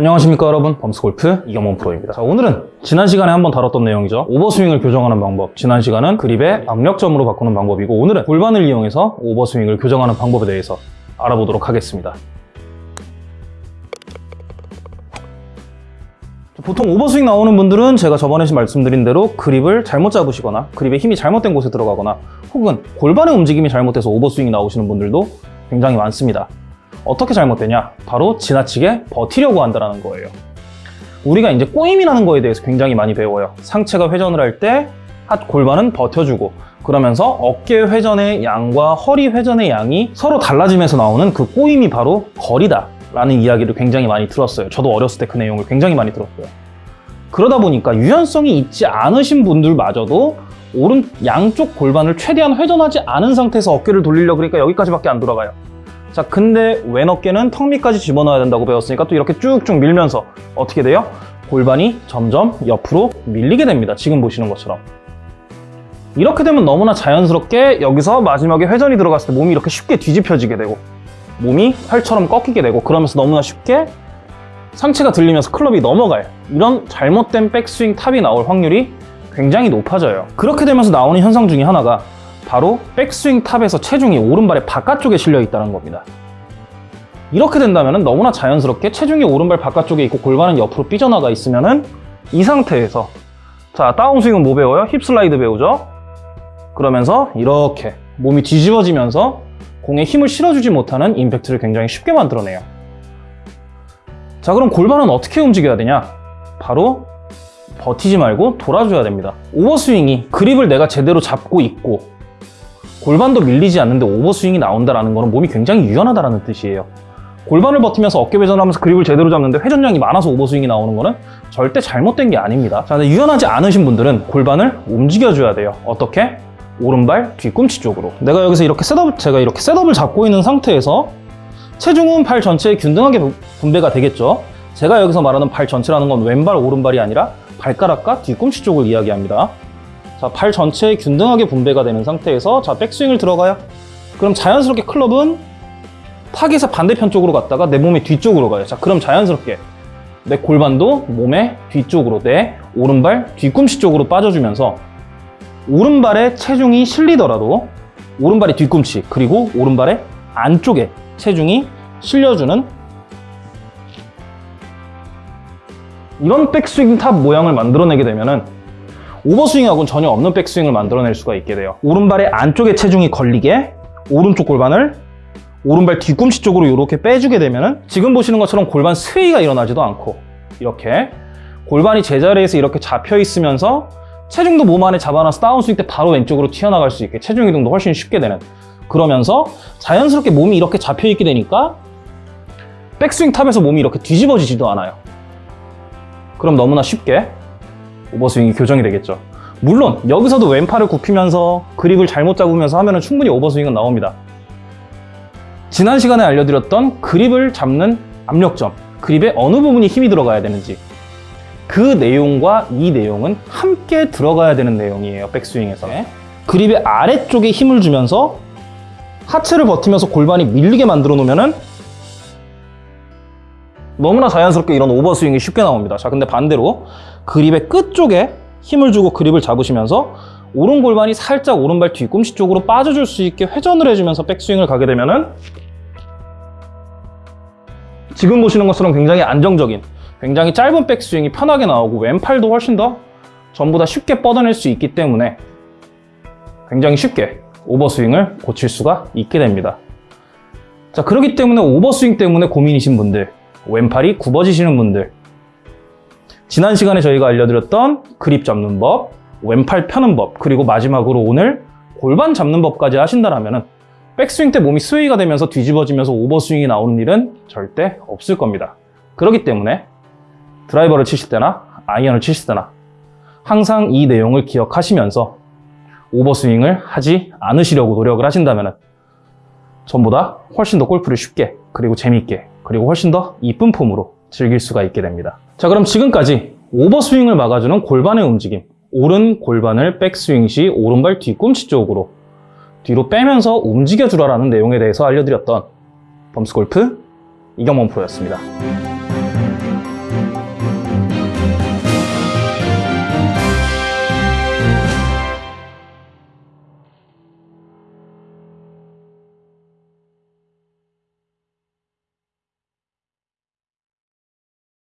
안녕하십니까 여러분. 범스골프 이경원 프로입니다. 자 오늘은 지난 시간에 한번 다뤘던 내용이죠. 오버스윙을 교정하는 방법. 지난 시간은 그립의 압력점으로 바꾸는 방법이고 오늘은 골반을 이용해서 오버스윙을 교정하는 방법에 대해서 알아보도록 하겠습니다. 보통 오버스윙 나오는 분들은 제가 저번에 말씀드린 대로 그립을 잘못 잡으시거나 그립의 힘이 잘못된 곳에 들어가거나 혹은 골반의 움직임이 잘못돼서 오버스윙이 나오시는 분들도 굉장히 많습니다 어떻게 잘못되냐? 바로 지나치게 버티려고 한다는 거예요. 우리가 이제 꼬임이라는 거에 대해서 굉장히 많이 배워요. 상체가 회전을 할 때 골반은 버텨주고 그러면서 어깨 회전의 양과 허리 회전의 양이 서로 달라지면서 나오는 그 꼬임이 바로 거리다 라는 이야기를 굉장히 많이 들었어요. 저도 어렸을 때 그 내용을 굉장히 많이 들었어요. 그러다 보니까 유연성이 있지 않으신 분들마저도 오른 양쪽 골반을 최대한 회전하지 않은 상태에서 어깨를 돌리려 그러니까 여기까지밖에 안 돌아가요. 자 근데 왼 어깨는 턱 밑까지 집어넣어야 된다고 배웠으니까 또 이렇게 쭉쭉 밀면서 어떻게 돼요? 골반이 점점 옆으로 밀리게 됩니다. 지금 보시는 것처럼. 이렇게 되면 너무나 자연스럽게 여기서 마지막에 회전이 들어갔을 때 몸이 이렇게 쉽게 뒤집혀지게 되고 몸이 활처럼 꺾이게 되고 그러면서 너무나 쉽게 상체가 들리면서 클럽이 넘어가요 이런 잘못된 백스윙 top이 나올 확률이 굉장히 높아져요. 그렇게 되면서 나오는 현상 중에 하나가 바로 백스윙 top에서 체중이 오른발의 바깥쪽에 실려 있다는 겁니다. 이렇게 된다면 너무나 자연스럽게 체중이 오른발 바깥쪽에 있고 골반은 옆으로 삐져나가 있으면 이 상태에서 자 다운스윙은 뭐 배워요? hip slide 배우죠? 그러면서 이렇게 몸이 뒤집어지면서 공에 힘을 실어주지 못하는 임팩트를 굉장히 쉽게 만들어내요. 자 그럼 골반은 어떻게 움직여야 되냐? 바로 버티지 말고 돌아줘야 됩니다. 오버스윙이 그립을 내가 제대로 잡고 있고 골반도 밀리지 않는데 오버스윙이 나온다는 것은 몸이 굉장히 유연하다는 뜻이에요. 골반을 버티면서 어깨 회전하면서 그립을 제대로 잡는데 회전량이 많아서 오버스윙이 나오는 거는 절대 잘못된 게 아닙니다. 자, 근데 유연하지 않으신 분들은 골반을 움직여줘야 돼요. 어떻게? 오른발 뒤꿈치 쪽으로. 내가 여기서 이렇게 setup, 제가 이렇게 setup을 잡고 있는 상태에서 체중은 팔 전체에 균등하게 분배가 되겠죠. 제가 여기서 말하는 팔 전체라는 건 왼발, 오른발이 아니라 발가락과 뒤꿈치 쪽을 이야기합니다. 자, 팔 전체에 균등하게 분배가 되는 상태에서 자, 백스윙을 들어가요. 그럼 자연스럽게 클럽은 타겟의 반대편 쪽으로 갔다가 내 몸의 뒤쪽으로 가요. 자, 그럼 자연스럽게 내 골반도 몸의 뒤쪽으로 내 오른발 뒤꿈치 쪽으로 빠져주면서 오른발에 체중이 실리더라도 오른발의 뒤꿈치 그리고 오른발의 안쪽에 체중이 실려주는 이런 백스윙 top 모양을 만들어내게 되면은 오버스윙하고는 전혀 없는 백스윙을 만들어낼 수가 있게 돼요. 오른발의 안쪽에 체중이 걸리게 오른쪽 골반을 오른발 뒤꿈치 쪽으로 이렇게 빼주게 되면 지금 보시는 것처럼 골반 sway가 일어나지도 않고 이렇게 골반이 제자리에서 이렇게 잡혀 있으면서 체중도 몸 안에 잡아놔서 다운스윙 때 바로 왼쪽으로 튀어나갈 수 있게 체중 이동도 훨씬 쉽게 되는 그러면서 자연스럽게 몸이 이렇게 잡혀 있게 되니까 백스윙 탑에서 몸이 이렇게 뒤집어지지도 않아요. 그럼 너무나 쉽게 오버스윙이 교정이 되겠죠. 물론 여기서도 왼팔을 굽히면서 그립을 잘못 잡으면서 하면 충분히 오버스윙은 나옵니다. 지난 시간에 알려드렸던 그립을 잡는 압력점, 그립의 어느 부분이 힘이 들어가야 되는지 그 내용과 이 내용은 함께 들어가야 되는 내용이에요, 백스윙에서. 그립의 아래쪽에 힘을 주면서 하체를 버티면서 골반이 밀리게 만들어 놓으면 너무나 자연스럽게 이런 오버스윙이 쉽게 나옵니다. 자, 근데 반대로 그립의 끝쪽에 힘을 주고 그립을 잡으시면서 오른 골반이 살짝 오른발 뒤꿈치 쪽으로 빠져줄 수 있게 회전을 해주면서 백스윙을 가게 되면은 지금 보시는 것처럼 굉장히 안정적인 굉장히 짧은 백스윙이 편하게 나오고 왼팔도 훨씬 더 전부 다 쉽게 뻗어낼 수 있기 때문에 굉장히 쉽게 오버스윙을 고칠 수가 있게 됩니다. 자 그렇기 때문에 오버스윙 때문에 고민이신 분들 왼팔이 굽어지시는 분들 지난 시간에 저희가 알려드렸던 그립 잡는 법, 왼팔 펴는 법, 그리고 마지막으로 오늘 골반 잡는 법까지 하신다면 백스윙 때 몸이 스웨이가 되면서 뒤집어지면서 오버스윙이 나오는 일은 절대 없을 겁니다. 그렇기 때문에 드라이버를 치실 때나 아이언을 치실 때나 항상 이 내용을 기억하시면서 오버스윙을 하지 않으시려고 노력을 하신다면 전보다 훨씬 더 골프를 쉽게 그리고 재미있게 그리고 훨씬 더 이쁜 폼으로 즐길 수가 있게 됩니다. 자 그럼 지금까지 오버스윙을 막아주는 골반의 움직임 오른 골반을 백스윙 시 오른발 뒤꿈치 쪽으로 뒤로 빼면서 움직여주라는 내용에 대해서 알려드렸던 범스골프 이경범 프로였습니다.